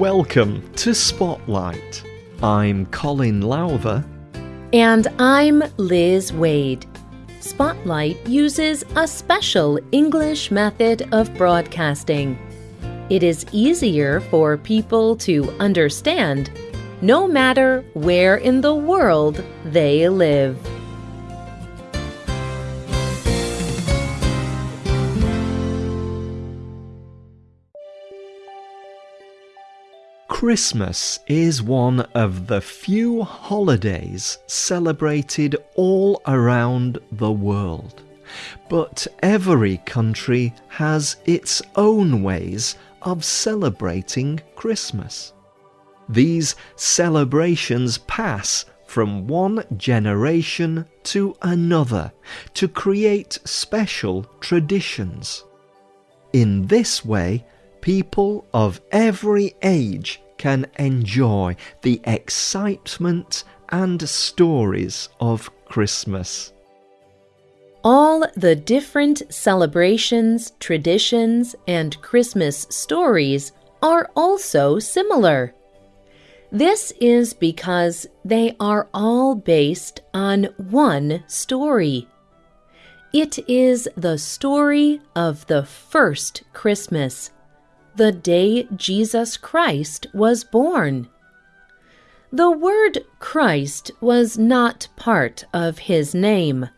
Welcome to Spotlight. I'm Colin Lowther. And I'm Liz Waid. Spotlight uses a special English method of broadcasting. It is easier for people to understand no matter where in the world they live. Christmas is one of the few holidays celebrated all around the world. But every country has its own ways of celebrating Christmas. These celebrations pass from one generation to another to create special traditions. In this way, people of every age can enjoy the excitement and stories of Christmas. All the different celebrations, traditions, and Christmas stories are also similar. This is because they are all based on one story. It is the story of the first Christmas the day Jesus Christ was born. The word Christ was not part of his name.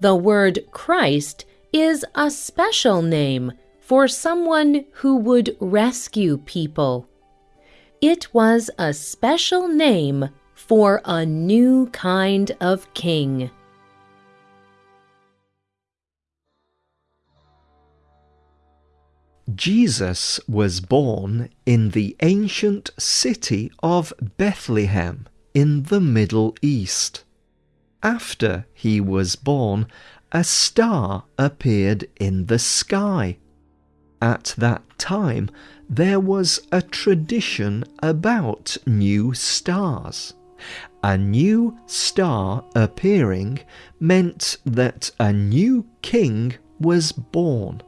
The word Christ is a special name for someone who would rescue people. It was a special name for a new kind of king. Jesus was born in the ancient city of Bethlehem in the Middle East. After he was born, a star appeared in the sky. At that time, there was a tradition about new stars. A new star appearing meant that a new king was born.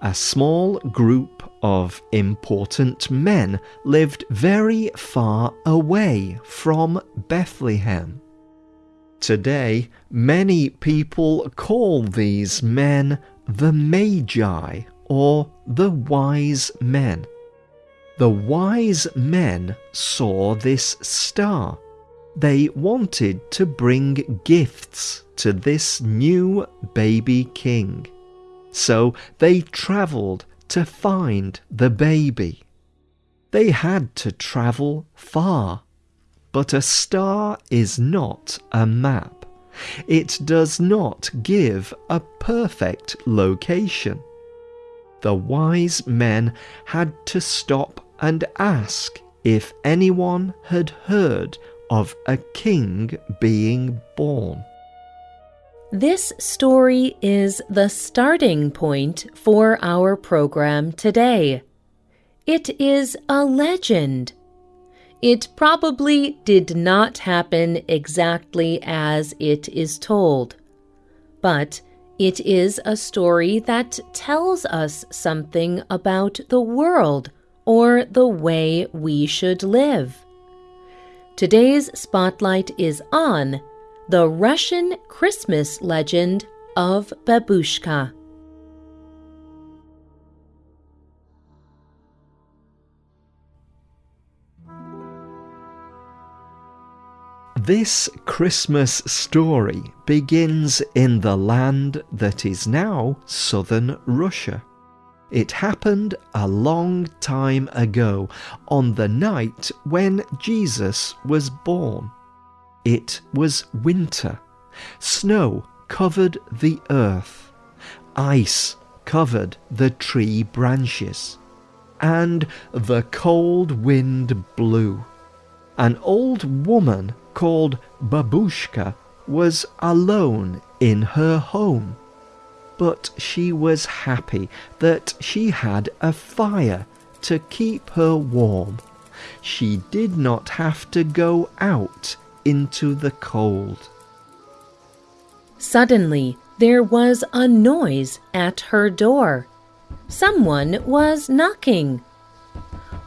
A small group of important men lived very far away from Bethlehem. Today, many people call these men the Magi or the wise men. The wise men saw this star. They wanted to bring gifts to this new baby king. So they travelled to find the baby. They had to travel far. But a star is not a map. It does not give a perfect location. The wise men had to stop and ask if anyone had heard of a king being born. This story is the starting point for our program today. It is a legend. It probably did not happen exactly as it is told, but it is a story that tells us something about the world or the way we should live. Today's spotlight is on the Russian Christmas legend of Babushka. This Christmas story begins in the land that is now southern Russia. It happened a long time ago on the night when Jesus was born. It was winter. Snow covered the earth. Ice covered the tree branches. And the cold wind blew. An old woman called Babushka was alone in her home. But she was happy that she had a fire to keep her warm. She did not have to go out into the cold. Suddenly, there was a noise at her door. Someone was knocking.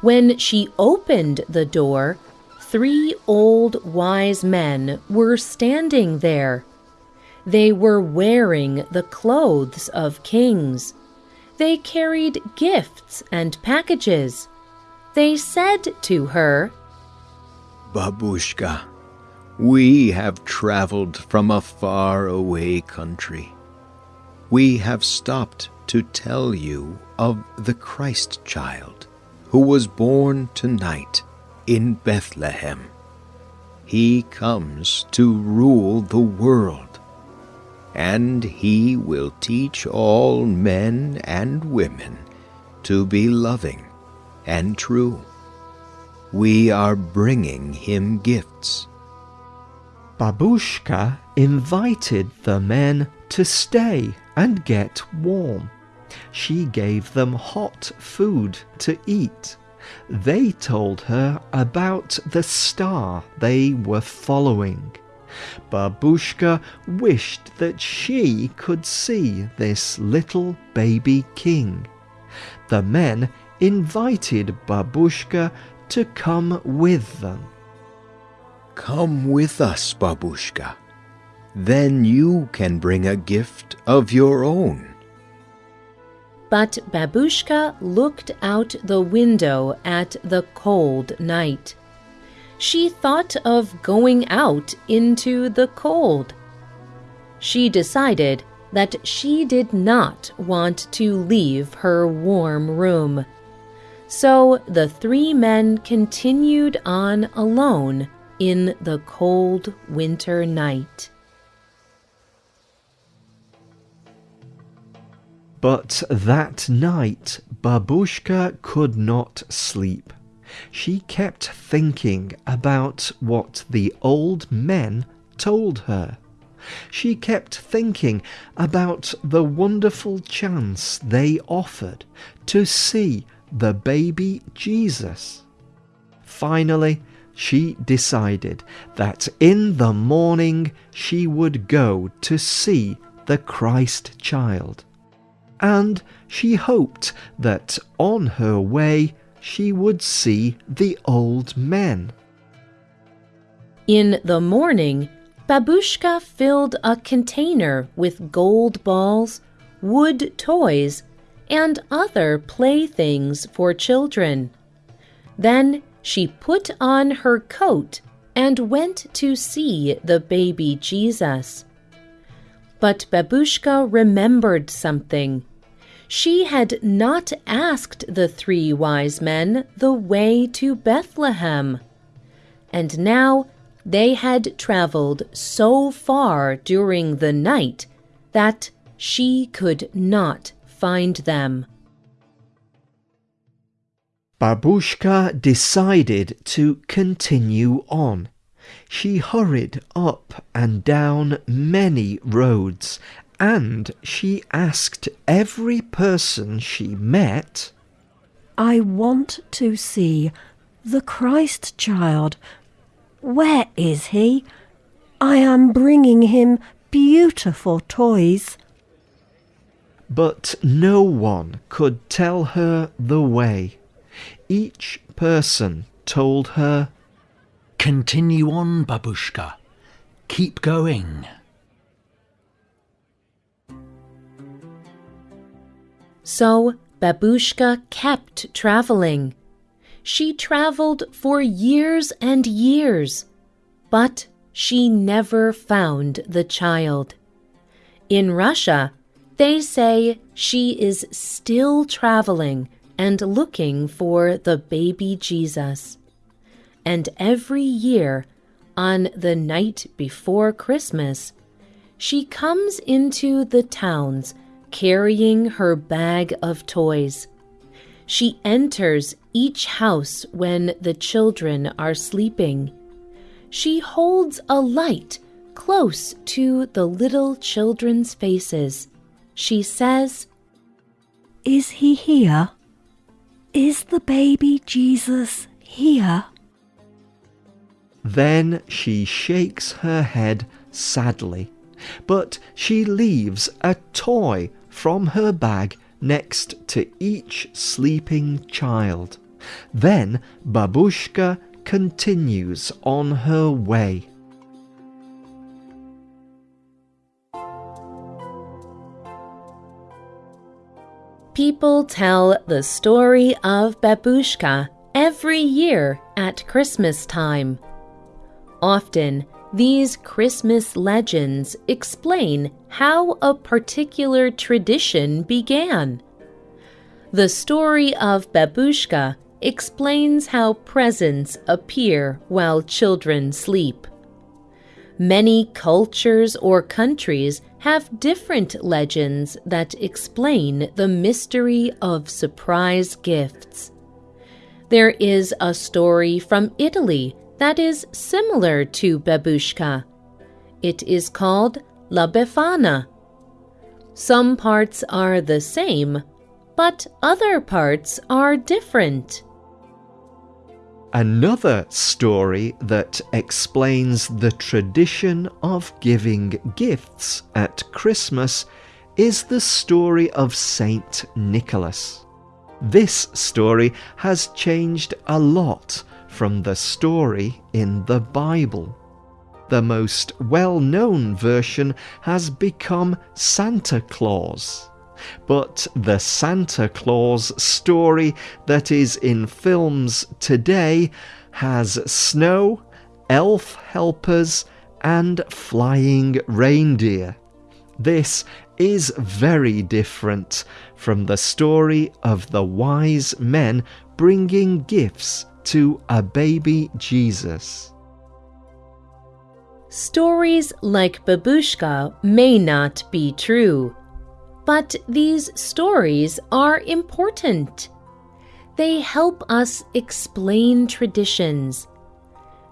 When she opened the door, three old wise men were standing there. They were wearing the clothes of kings. They carried gifts and packages. They said to her, Babushka, we have traveled from a far away country. We have stopped to tell you of the Christ child who was born tonight in Bethlehem. He comes to rule the world, and he will teach all men and women to be loving and true. We are bringing him gifts. Babushka invited the men to stay and get warm. She gave them hot food to eat. They told her about the star they were following. Babushka wished that she could see this little baby king. The men invited Babushka to come with them. Come with us, Babushka. Then you can bring a gift of your own. But Babushka looked out the window at the cold night. She thought of going out into the cold. She decided that she did not want to leave her warm room. So the three men continued on alone in the cold winter night. But that night Babushka could not sleep. She kept thinking about what the old men told her. She kept thinking about the wonderful chance they offered to see the baby Jesus. Finally, she decided that in the morning she would go to see the Christ child and she hoped that on her way she would see the old men. In the morning, Babushka filled a container with gold balls, wood toys, and other playthings for children. Then she put on her coat and went to see the baby Jesus. But Babushka remembered something she had not asked the three wise men the way to Bethlehem. And now they had traveled so far during the night that she could not find them. Babushka decided to continue on. She hurried up and down many roads and she asked every person she met, I want to see the Christ child. Where is he? I am bringing him beautiful toys. But no one could tell her the way. Each person told her, Continue on, Babushka. Keep going. So Babushka kept traveling. She traveled for years and years, but she never found the child. In Russia, they say she is still traveling and looking for the baby Jesus. And every year, on the night before Christmas, she comes into the towns carrying her bag of toys. She enters each house when the children are sleeping. She holds a light close to the little children's faces. She says, Is he here? Is the baby Jesus here? Then she shakes her head sadly, but she leaves a toy from her bag next to each sleeping child. Then Babushka continues on her way. People tell the story of Babushka every year at Christmas time. Often, these Christmas legends explain how a particular tradition began. The story of Babushka explains how presents appear while children sleep. Many cultures or countries have different legends that explain the mystery of surprise gifts. There is a story from Italy that is similar to Babushka. It is called La Befana. Some parts are the same, but other parts are different. Another story that explains the tradition of giving gifts at Christmas is the story of Saint Nicholas. This story has changed a lot from the story in the Bible. The most well known version has become Santa Claus. But the Santa Claus story that is in films today has snow, elf helpers, and flying reindeer. This is very different from the story of the wise men bringing gifts to a baby Jesus. Stories like Babushka may not be true, but these stories are important. They help us explain traditions.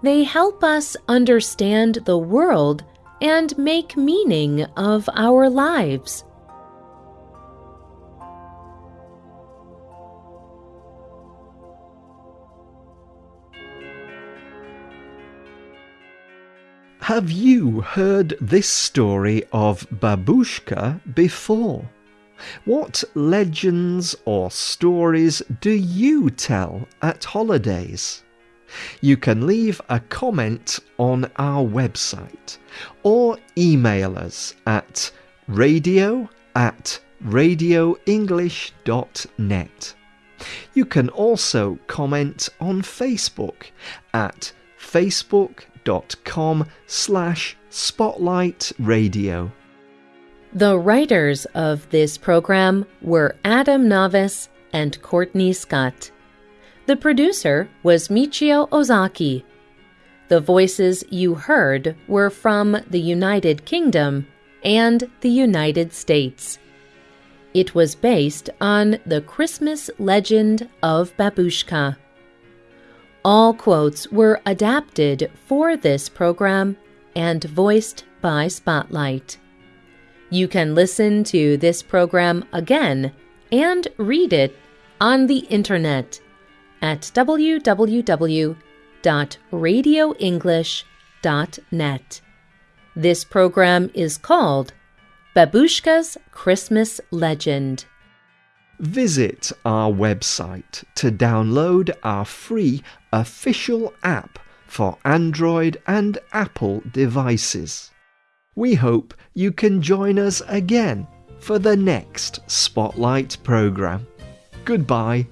They help us understand the world and make meaning of our lives. Have you heard this story of Babushka before? What legends or stories do you tell at holidays? You can leave a comment on our website or email us at radio at radioenglish.net. You can also comment on Facebook at Facebook com slash spotlight radio. The writers of this program were Adam Navis and Courtney Scott. The producer was Michio Ozaki. The voices you heard were from the United Kingdom and the United States. It was based on the Christmas legend of Babushka. All quotes were adapted for this program and voiced by Spotlight. You can listen to this program again and read it on the internet at www.radioenglish.net. This program is called Babushka's Christmas Legend. Visit our website to download our free official app for Android and Apple devices. We hope you can join us again for the next Spotlight programme. Goodbye.